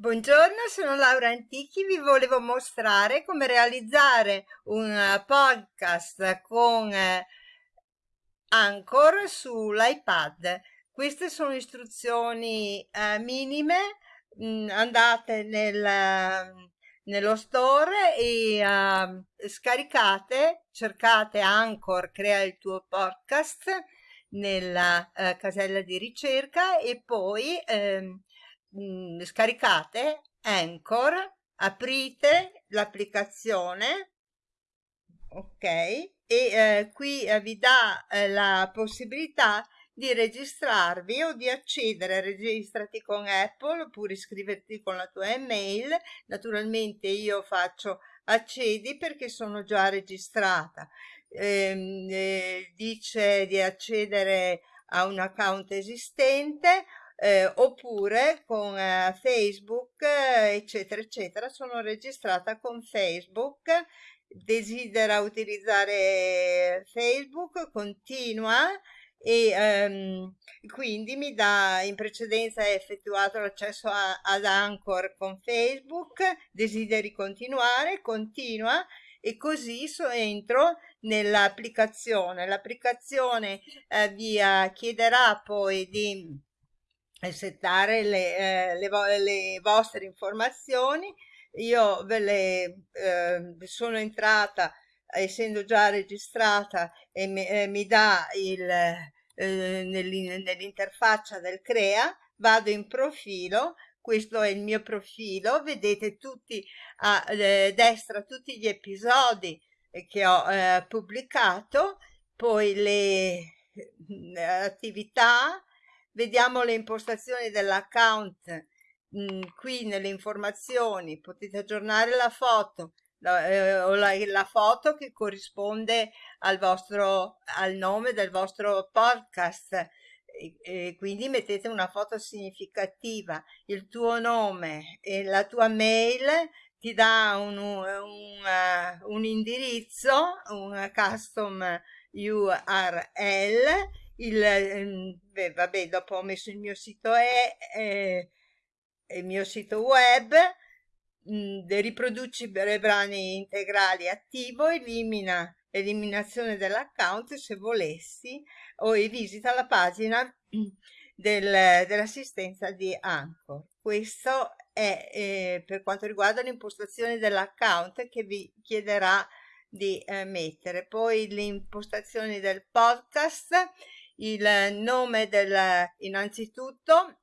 Buongiorno, sono Laura Antichi, vi volevo mostrare come realizzare un eh, podcast con eh, Anchor sull'iPad. Queste sono istruzioni eh, minime, mm, andate nel, nello store e uh, scaricate, cercate Anchor, crea il tuo podcast nella uh, casella di ricerca e poi uh, mh, scaricate Anchor, aprite l'applicazione, ok, e eh, qui eh, vi dà eh, la possibilità di registrarvi o di accedere, registrati con Apple oppure iscriverti con la tua email. Naturalmente io faccio accedi perché sono già registrata. Ehm, eh, dice di accedere a un account esistente eh, oppure con eh, Facebook eh, eccetera eccetera sono registrata con Facebook desidera utilizzare Facebook continua e ehm, quindi mi dà in precedenza effettuato l'accesso ad Anchor con Facebook desideri continuare continua e così so entro nell'applicazione. L'applicazione eh, vi eh, chiederà poi di settare le, eh, le, vo le, vostre informazioni. Io ve le eh, sono entrata essendo già registrata e mi, eh, mi dà il eh, nell'interfaccia del crea vado in profilo questo è il mio profilo vedete tutti a eh, destra tutti gli episodi che ho eh, pubblicato poi le attività vediamo le impostazioni dell'account mm, qui nelle informazioni. Potete aggiornare la foto la, eh, o la, la, foto che corrisponde al vostro al nome del vostro podcast. E, e quindi mettete una foto significativa. Il tuo nome e la tua mail ti dà un, un, uh, un indirizzo un custom URL il, ehm, beh, vabbè, dopo ho messo il mio sito e, eh, il mio sito web, mh, mm, riproduci i brani integrali attivo, elimina eliminazione dell'account se volessi o visita la pagina del, dell'assistenza di Anchor. Questo è eh, per quanto riguarda l'impostazione dell'account che vi chiederà di eh, mettere. Poi le impostazioni del podcast il nome del innanzitutto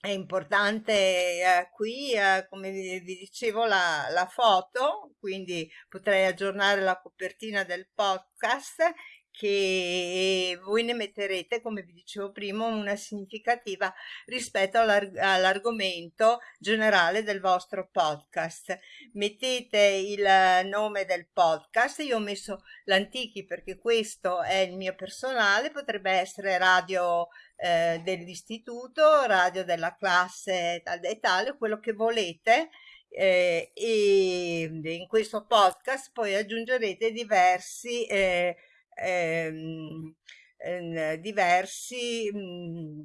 è importante eh, qui eh, come vi, vi dicevo la, la, foto quindi potrei aggiornare la copertina del podcast che voi ne metterete, come vi dicevo prima, una significativa rispetto all'argomento generale del vostro podcast. Mettete il nome del podcast, io ho messo l'Antichi perché questo è il mio personale, potrebbe essere radio eh, dell'istituto, radio della classe tal e tale, quello che volete. Eh, e in questo podcast poi aggiungerete diversi eh, ehm, ehm, diversi mh, mm,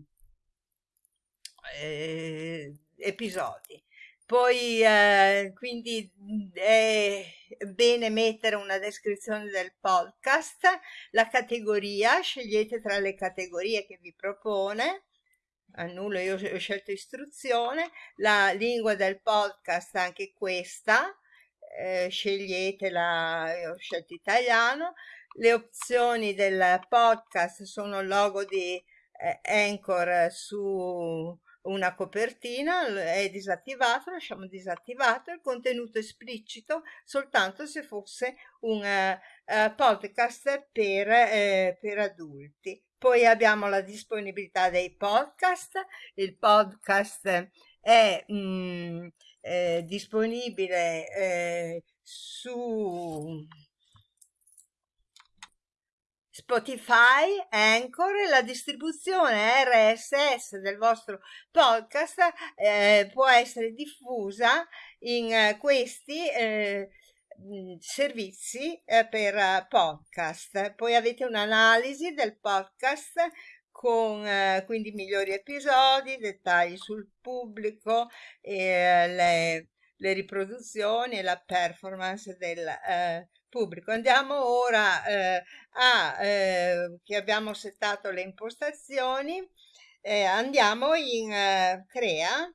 eh, episodi. Poi eh, quindi mm, è bene mettere una descrizione del podcast, la categoria, scegliete tra le categorie che vi propone, annullo, io ho scelto istruzione, la lingua del podcast anche questa, eh, sceglietela, io ho scelto italiano, le opzioni del podcast sono il logo di eh, Anchor su una copertina, è disattivato, lasciamo disattivato, il contenuto esplicito soltanto se fosse un uh, podcast per, uh, per adulti. Poi abbiamo la disponibilità dei podcast, il podcast è mm, eh, disponibile eh, su Spotify, Anchor e la distribuzione RSS del vostro podcast eh, può essere diffusa in eh, questi eh, servizi eh, per podcast. Poi avete un'analisi del podcast con eh, quindi migliori episodi, dettagli sul pubblico, le, le riproduzioni e la performance del pubblico. Andiamo ora eh, a eh, che abbiamo settato le impostazioni, eh, andiamo in eh, Crea,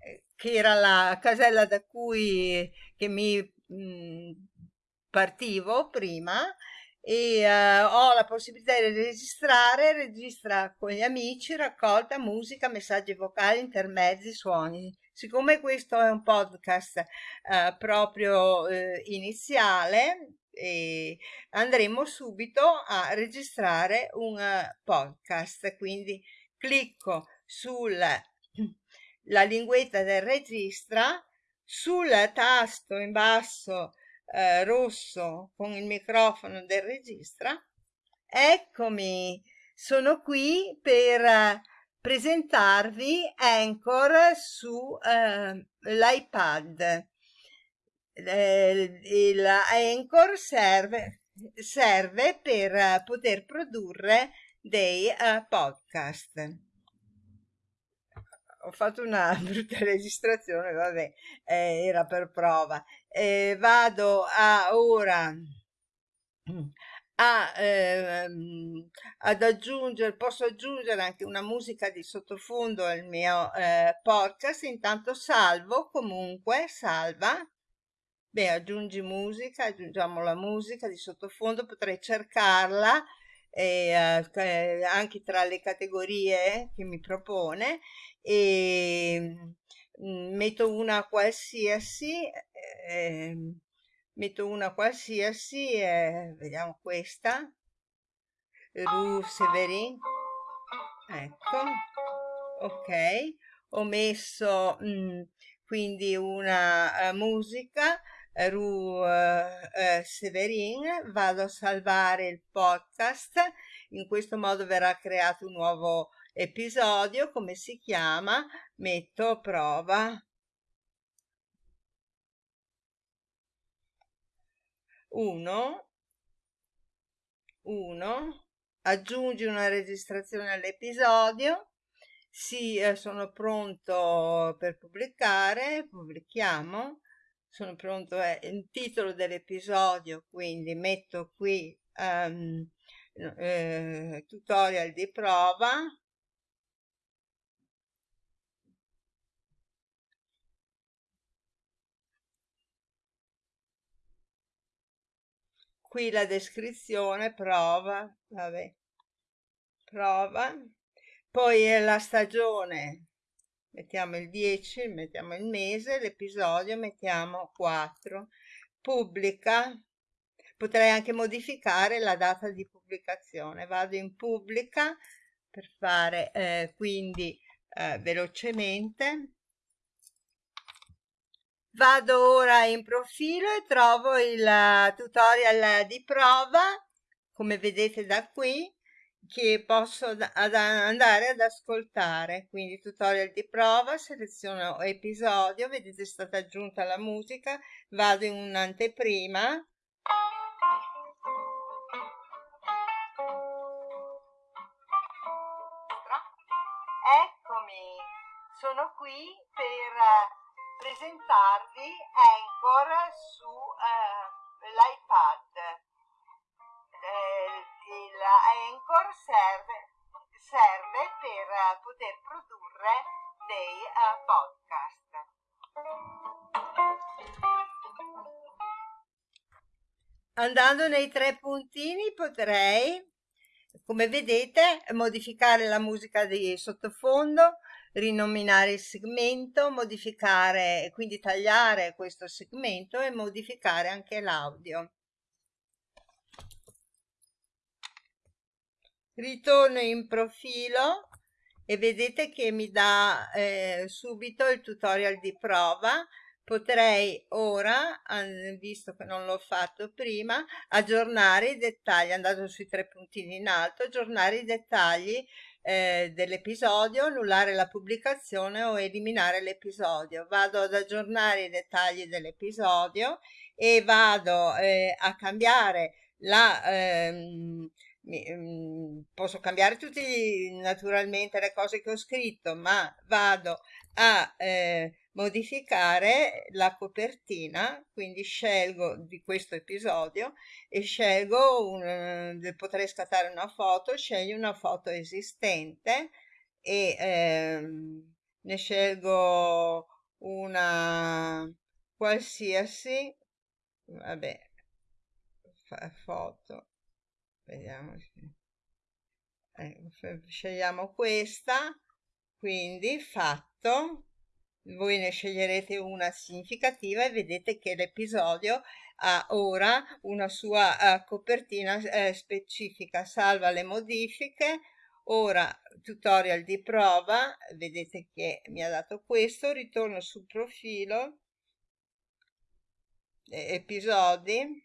eh, che era la casella da cui che mi mh, mm, partivo prima e uh, ho la possibilità di registrare, registra con gli amici, raccolta musica, messaggi vocali, intermezzi, suoni. Siccome questo è un podcast uh, proprio uh, iniziale, andremo subito a registrare un podcast, quindi clicco sulla linguetta del registra, sul tasto in basso eh, rosso con il microfono del registra. Eccomi, sono qui per eh, presentarvi Anchor su eh, l'iPad. Eh, il Anchor serve, serve per eh, poter produrre dei uh, podcast ho fatto una brutta registrazione, vabbè, eh, era per prova. Eh, vado a ora a, ehm, ad aggiungere, posso aggiungere anche una musica di sottofondo al mio eh, podcast, intanto salvo comunque, salva. Beh, aggiungi musica, aggiungiamo la musica di sottofondo, potrei cercarla e, eh, anche tra le categorie che mi propone e mm, metto una qualsiasi eh, metto una qualsiasi eh, vediamo questa. Ru Severin. Ecco. Ok. Ho messo mh, mm, quindi una uh, musica. Ru uh, Severin, vado a salvare il podcast, in questo modo verrà creato un nuovo episodio, come si chiama? Metto prova. Uno, uno, aggiungi una registrazione all'episodio, sì, eh, sono pronto per pubblicare, pubblichiamo, sono pronto, è il titolo dell'episodio, quindi metto qui um, eh, tutorial di prova. Qui la descrizione, prova, vabbè, prova. Poi la stagione mettiamo il 10, mettiamo il mese, l'episodio mettiamo 4, pubblica, potrei anche modificare la data di pubblicazione, vado in pubblica per fare eh, quindi eh, velocemente, vado ora in profilo e trovo il eh, tutorial di prova, come vedete da qui, che posso ad andare ad ascoltare. Quindi tutorial di prova seleziono episodio vedete è stata aggiunta la musica vado in un'anteprima. Eccomi sono qui per presentarvi Anchor su eh, l'iPad Anchor serve, serve per eh, poter produrre dei uh, podcast. Andando nei tre puntini potrei, come vedete, modificare la musica di sottofondo, rinominare il segmento, modificare, quindi tagliare questo segmento e modificare anche l'audio. ritorno in profilo e vedete che mi dà eh, subito il tutorial di prova potrei ora visto che non l'ho fatto prima aggiornare i dettagli andando sui tre puntini in alto aggiornare i dettagli eh, dell'episodio annullare la pubblicazione o eliminare l'episodio. Vado ad aggiornare i dettagli dell'episodio e vado eh, a cambiare la ehm, mm, posso cambiare tutti naturalmente le cose che ho scritto, ma vado a eh, modificare la copertina, quindi scelgo di questo episodio e scelgo, un, potrei scattare una foto, sceglio una foto esistente e ehm, ne scelgo una qualsiasi, vabbè, foto, vediamo, eh, scegliamo questa, quindi fatto, voi ne sceglierete una significativa e vedete che l'episodio ha ora una sua uh, copertina uh, specifica, salva le modifiche, ora tutorial di prova, vedete che mi ha dato questo, ritorno sul profilo, episodi,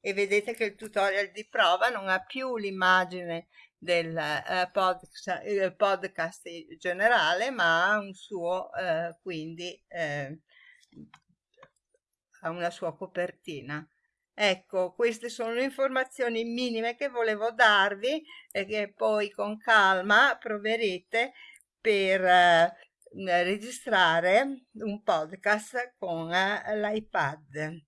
e vedete che il tutorial di prova non ha più l'immagine del eh, podcast, podcast generale ma ha un suo eh, quindi eh, ha una sua copertina. Ecco queste sono le informazioni minime che volevo darvi e che poi con calma proverete per eh, registrare un podcast con eh, l'iPad